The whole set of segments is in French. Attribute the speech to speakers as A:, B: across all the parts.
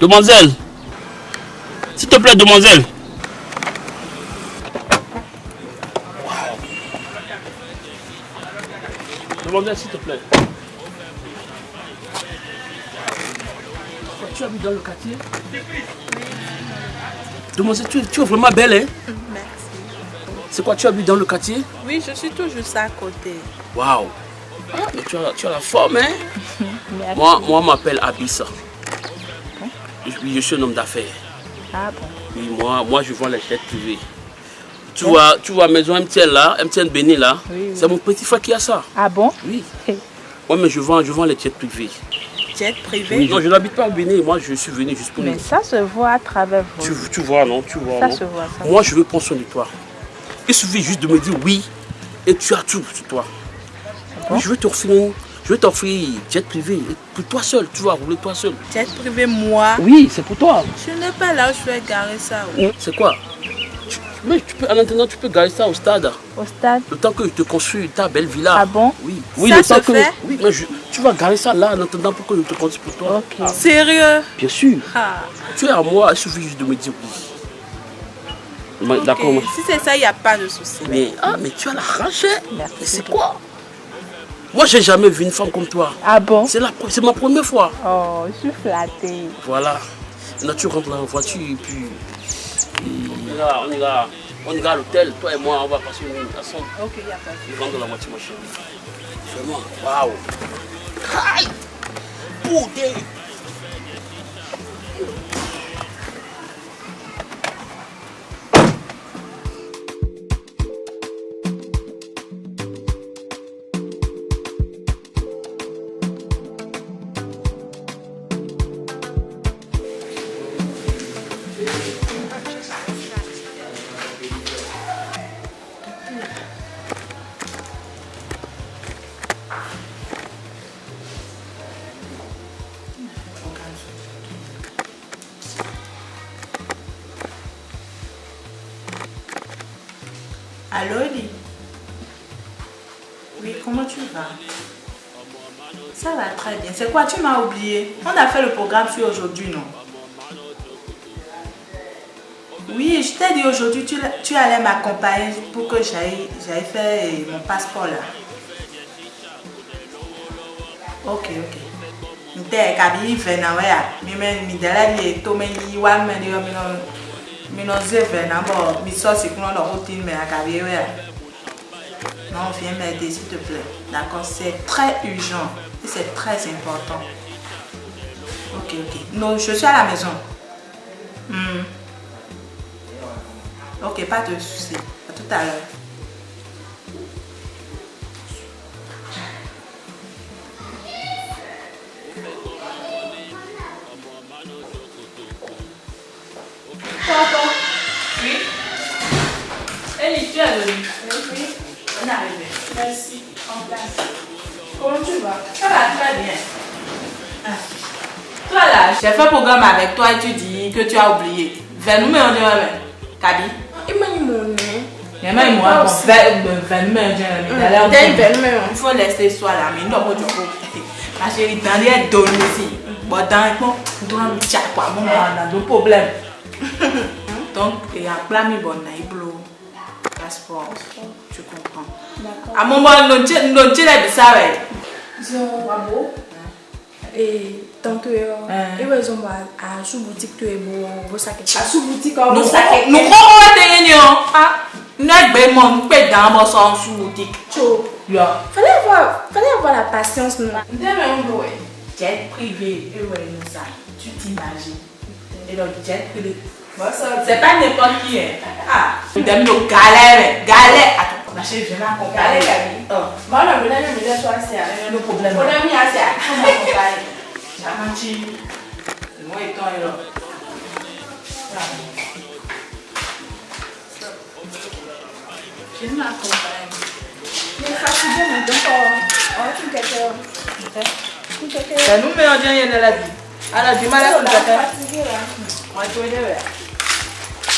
A: Demoiselle. S'il te plaît, demoiselle. Demoiselle, s'il te plaît. Tu habites dans le quartier? Demoiselle, tu es, tu es vraiment belle, hein?
B: Merci.
A: C'est quoi, tu habites dans le quartier?
B: Oui, je suis toujours ça à côté.
A: Waouh Ah, mais tu as, tu as la forme, hein
B: Merci.
A: Moi, moi, je m'appelle Abissa. Je, je suis un homme d'affaires.
B: Ah bon
A: Oui, moi, moi, je vends les jets privés. Tu vois, tu vois, maison MTN là, MTN Béni là,
B: Oui, oui.
A: c'est mon petit frère qui a ça.
B: Ah bon?
A: Oui. Moi, mais je vends, je vends les jets privés.
B: Jet privé
A: Oui, non, je n'habite pas au Bénin. Moi, je suis venu juste pour
B: Mais ça se voit à travers vous.
A: Tu, tu vois, non? Tu vois.
B: Ça
A: non?
B: se voit, ça.
A: Moi, je veux prendre soin de toi. Il suffit juste de me dire oui et tu as tout sur toi. Oui, je veux t'offrir, je veux t'offrir jet privé pour toi seul. Tu vas rouler toi seul.
B: Jet privé, moi
A: Oui, c'est pour toi.
B: Je n'ai pas là où je vais garer ça. oui.
A: C'est quoi? Tu- Mais tu peux, en attendant, tu peux garer ça au stade.
B: Au stade
A: Le temps que je te construis ta belle villa.
B: Ah bon?
A: Oui.
B: Ça
A: Oui, le
B: se
A: temps que. Oui, mais je- tu vas garer ça là en attendant pour que je te construise pour toi.
B: Ok. Sérieux?
A: Bien sûr.
B: Ah,
A: Tu es à moi, il suffit juste de me dire oui. Ma-
B: ok.
A: D'accord.
B: Si c'est ça, il n'y a pas de souci.
A: Mais, ah, mais tu as la rage. hein. C'est quoi? Moi, j'ai jamais vu une femme comme toi.
B: Ah bon?
A: C'est la pre- c'est ma première fois.
B: Oh, je suis flattée.
A: Voilà. Là, tu rentres dans la voiture et puis. on ira, on ira, on ira à l'hôtel. Toi et moi, on va passer une nuit ensemble.
B: Ok, il n'y a pas de
A: Je rentre dans la voiture, ma chérie. Vraiment. Waouh. Aïe. Putain.
B: Allô, Oui, comment tu vas? Ça va très bien. C'est quoi, tu m'as oublié? On a fait le programme sur aujourd'hui, non? Oui, je t'ai dit aujourd'hui, tu, tu allais m'accompagner pour que j'aille faire euh, mon passeport là. Ok, ok. Non, viens m'aider s'il te plaît. D'accord, c'est très urgent c'est très important. Ok, ok. Non, je suis à la maison. Hmm. Ok, pas de souci. À tout à l'heure. Tu. Oui. On est arrivé. Merci. En place. Comment tu vas? Ça va très bien? Ah. Toi là, j'ai fait programme avec toi et tu dis que tu as oublié. Venez me.
C: Imani mon
B: Il me faut laisser ça là, mais non, moi je peux. Ma chérie, dans les données aussi. Bon, dans le fond, dans le chat, quoi, moi, on a des problèmes. Donc, il y a plein de bonnes passeport, tu comprends. À un moment, nous nous disons ça, ouais.
C: Bravo. Et tant que
B: Hein.
C: et ouais, ils ont à sous boutique tu es sacs.
B: À
C: sous boutique
B: Nous nous croyons que nous ah, nous nous peut dans mon sens sous boutique.
C: Chaud.
B: Yeah.
C: Fallait avoir, fallait avoir la patience non?
B: Jet privé, et ouais, nous ça, tu t'imagines. Et donc, jet privé. C'est pas n'importe qui, hein. Ah, nous galères, galères. Attends, ma chérie, je vais m'accompagner. Oh.
C: Non, mais là, je me toi c'est
B: a problème.
C: On a mis à ça.
B: Moi et toi, là. Je vais m'accompagner.
C: Mais fatigué mais donc quelqu'un.
B: Nous, mais on dit rien de la vie. Alors, du mal à tout. On va.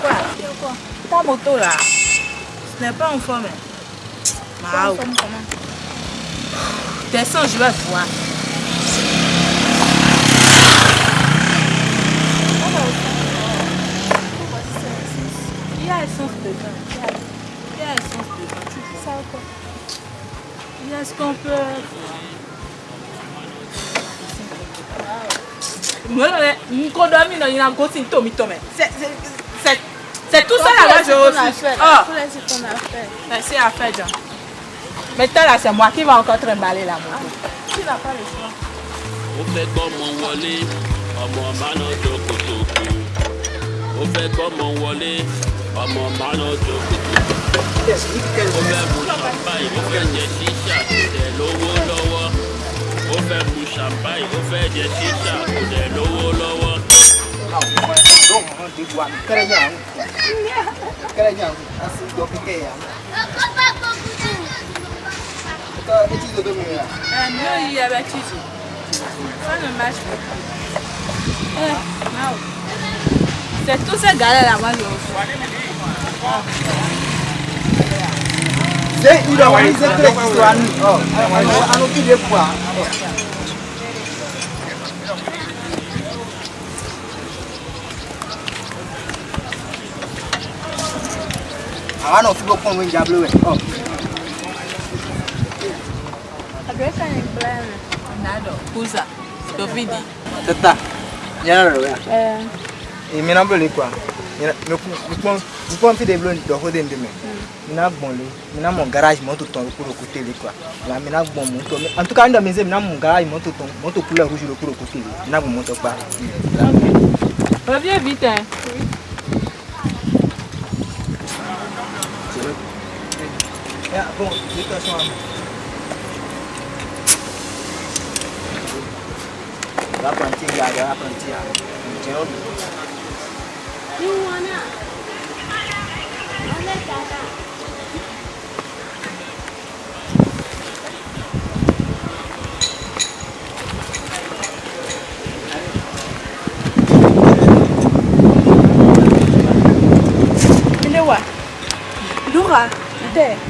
B: quoi? Ta moto là, ce n'est pas en forme. Mao. Descends, je vais voir.
C: C'est-
B: Il y a essence dedans. Il y a- Il y a essence dedans. Tu
C: c'est ça ou quoi
B: Il y a ce qu'on peut. Moi, yina gosi ntomi tome. C'est c'est c'est c'est tout ça là je aussi. Ah,
C: ton affaire.
B: merci à faire Jean. Maintenant là c'est moi qui va encore trimballer la moto.
C: Tu n'as pas le choix.
A: ó fẹ́ gbọ́mọ wọlé ọmọ máná jókòtòkò ó fẹ́ gbọ́mọ wọlé ọmọ máná jókòtòkò ó fẹ́ mu champagne ó fẹ́ jẹ ṣíṣà kò dẹ̀ lówó lọ́wọ́ ó fẹ́ mu champagne ó fẹ́ jẹ ṣíṣà kò dẹ̀ lówó lọ́wọ́.
B: nào mà rong mà đi quan cái này nhàng cái
D: này nhàng ta xin đồ cái kè à cái cái chi đồ người à
B: à nó gì eh now c'est tout ça galère là moi je
D: Zé, il a wani zé kre kiswa ni. Oh, anu ki de pwa. àwa náà túbọ̀ pọ̀
C: ní ìjà blue
B: ẹ̀. Kuza, Dovidi.
D: Tata, nyara rẹ̀ wá.
C: Eh.
D: Èmi náà bẹ̀rẹ̀ kwa. Mupon fi de blo dɔgɔ de ndemɛ. Mina gbɔn le, mina mɔ garage mɔto tɔn rokoroko te le kwa. La mina gbɔn mɔto, en tout cas n dɔ mi se mina mɔ garage mɔto tɔn mɔto couleur rouge rokoroko te le. Mina gbɔn mɔto kpa.
B: Reviens vite.
D: Ya, bon, détention à L'apprenti, gars, l'apprenti. Tiens,
C: il est où Laura, t'es. Mon. Mais le coup, c'est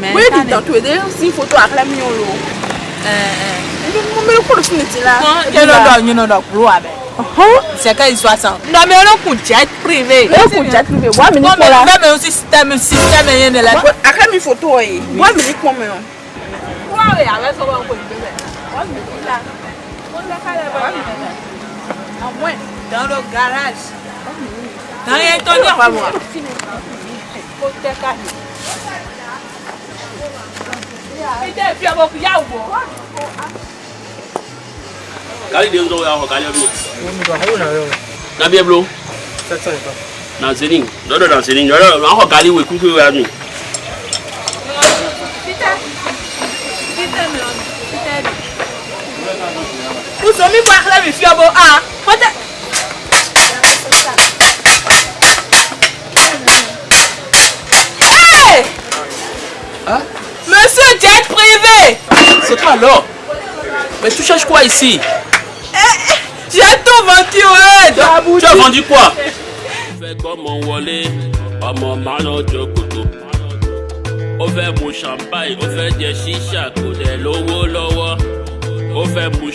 B: Mais
C: Oui, dis donc, tu es déjà une photo avec la mignonne.
B: Euh euh.
C: Mais le coup, c'est là.
B: Quand il y a le il y a le gros avec. C'est quand il soit sans. Non mais on a un coup de jet de la. kó tẹ́ káyè. Ìdẹ́ fi ọmọ kìí yàwó.
A: Kari de nzọ ya
D: hɔ kari ɛblo.
A: Na
D: bi.
A: Na zeni dɔdɔ na zeni dɔdɔ na hɔ kari wɛ kuku ya nu.
B: Usomi kó akérè mi fi ọbọ a. jet privé!
E: C'est toi alors. Mais tu cherches quoi ici?
B: J'ai tout vendu, ouais!
E: Tu as vendu quoi?
A: Ó fẹ́ gbọ́mọ wọlé ọmọ máná jókòtò ó fẹ́ mu champagne ó fẹ́ jẹ ṣíṣà kò dẹ̀ lówó lọ́wọ́ ó fẹ́ mu